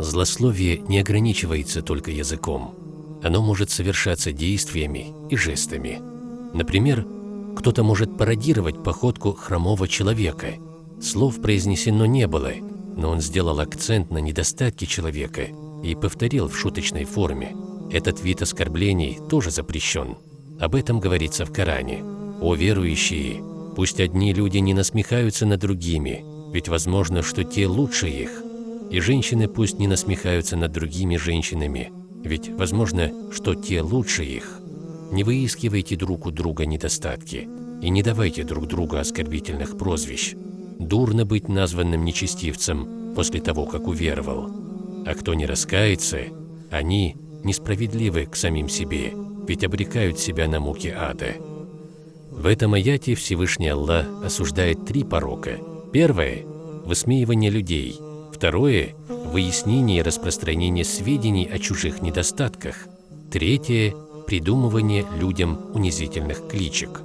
Злословие не ограничивается только языком. Оно может совершаться действиями и жестами. Например, кто-то может пародировать походку хромого человека. Слов произнесено не было, но он сделал акцент на недостатке человека и повторил в шуточной форме. Этот вид оскорблений тоже запрещен. Об этом говорится в Коране. «О верующие, пусть одни люди не насмехаются над другими, ведь возможно, что те лучше их. И женщины пусть не насмехаются над другими женщинами, ведь возможно, что те лучше их. Не выискивайте друг у друга недостатки и не давайте друг другу оскорбительных прозвищ. Дурно быть названным нечестивцем после того, как уверовал. А кто не раскается, они несправедливы к самим себе, ведь обрекают себя на муки ада. В этом аяте Всевышний Аллах осуждает три порока. Первое – высмеивание людей. Второе – выяснение и распространение сведений о чужих недостатках. Третье – придумывание людям унизительных кличек.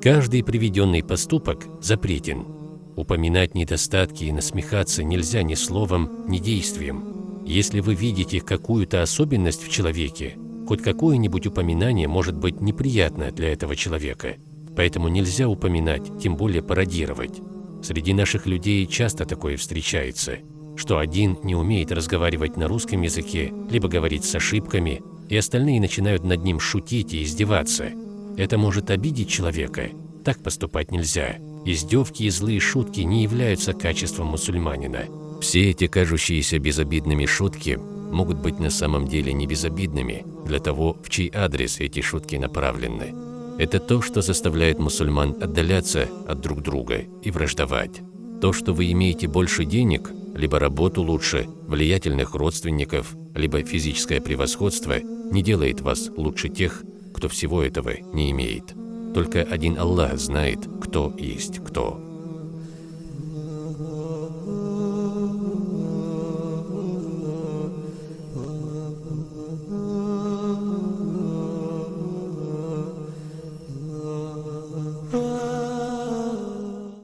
Каждый приведенный поступок запретен. Упоминать недостатки и насмехаться нельзя ни словом, ни действием. Если вы видите какую-то особенность в человеке, хоть какое-нибудь упоминание может быть неприятно для этого человека. Поэтому нельзя упоминать, тем более пародировать. Среди наших людей часто такое встречается, что один не умеет разговаривать на русском языке, либо говорит с ошибками, и остальные начинают над ним шутить и издеваться. Это может обидеть человека. Так поступать нельзя. Издевки и злые шутки не являются качеством мусульманина. Все эти кажущиеся безобидными шутки могут быть на самом деле не безобидными для того, в чей адрес эти шутки направлены. Это то, что заставляет мусульман отдаляться от друг друга и враждовать. То, что вы имеете больше денег, либо работу лучше, влиятельных родственников, либо физическое превосходство, не делает вас лучше тех, кто всего этого не имеет. Только один Аллах знает, кто есть кто.